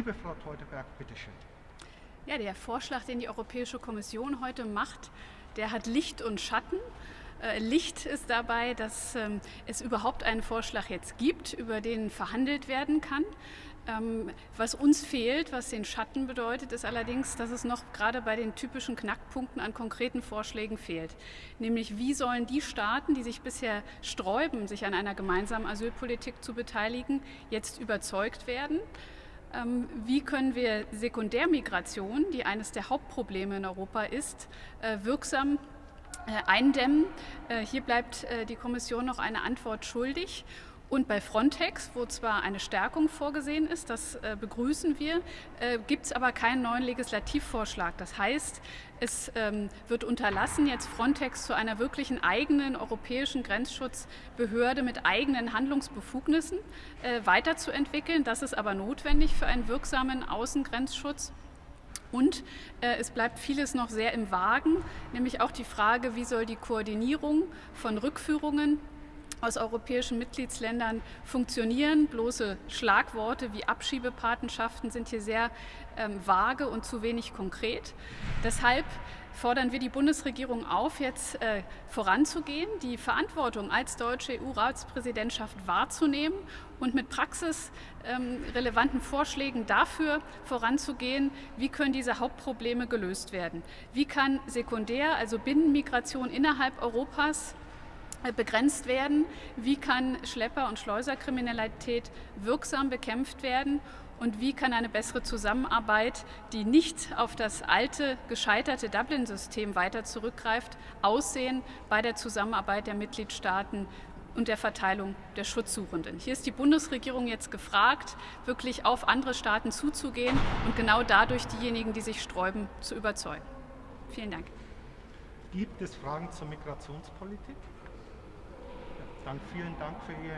Liebe Frau Teuteberg, bitteschön. Ja, der Vorschlag, den die Europäische Kommission heute macht, der hat Licht und Schatten. Äh, Licht ist dabei, dass ähm, es überhaupt einen Vorschlag jetzt gibt, über den verhandelt werden kann. Ähm, was uns fehlt, was den Schatten bedeutet, ist allerdings, dass es noch gerade bei den typischen Knackpunkten an konkreten Vorschlägen fehlt. Nämlich, wie sollen die Staaten, die sich bisher sträuben, sich an einer gemeinsamen Asylpolitik zu beteiligen, jetzt überzeugt werden? Ähm, wie können wir Sekundärmigration, die eines der Hauptprobleme in Europa ist, äh, wirksam äh, eindämmen? Äh, hier bleibt die Kommission noch eine Antwort schuldig. Und bei Frontex, wo zwar eine Stärkung vorgesehen ist, das äh, begrüßen wir, äh, gibt es aber keinen neuen Legislativvorschlag. Das heißt, es ähm, wird unterlassen, jetzt Frontex zu einer wirklichen eigenen europäischen Grenzschutzbehörde mit eigenen Handlungsbefugnissen äh, weiterzuentwickeln. Das ist aber notwendig für einen wirksamen Außengrenzschutz. Und äh, es bleibt vieles noch sehr im Wagen, nämlich auch die Frage, wie soll die Koordinierung von Rückführungen aus europäischen Mitgliedsländern funktionieren. Bloße Schlagworte wie Abschiebepatenschaften sind hier sehr ähm, vage und zu wenig konkret. Deshalb fordern wir die Bundesregierung auf, jetzt äh, voranzugehen, die Verantwortung als deutsche EU-Ratspräsidentschaft wahrzunehmen und mit praxisrelevanten ähm, Vorschlägen dafür voranzugehen, wie können diese Hauptprobleme gelöst werden. Wie kann Sekundär, also Binnenmigration innerhalb Europas, begrenzt werden? Wie kann Schlepper- und Schleuserkriminalität wirksam bekämpft werden? Und wie kann eine bessere Zusammenarbeit, die nicht auf das alte, gescheiterte Dublin-System weiter zurückgreift, aussehen bei der Zusammenarbeit der Mitgliedstaaten und der Verteilung der Schutzsuchenden. Hier ist die Bundesregierung jetzt gefragt, wirklich auf andere Staaten zuzugehen und genau dadurch diejenigen, die sich sträuben, zu überzeugen. Vielen Dank. Gibt es Fragen zur Migrationspolitik? Dann vielen Dank für Ihr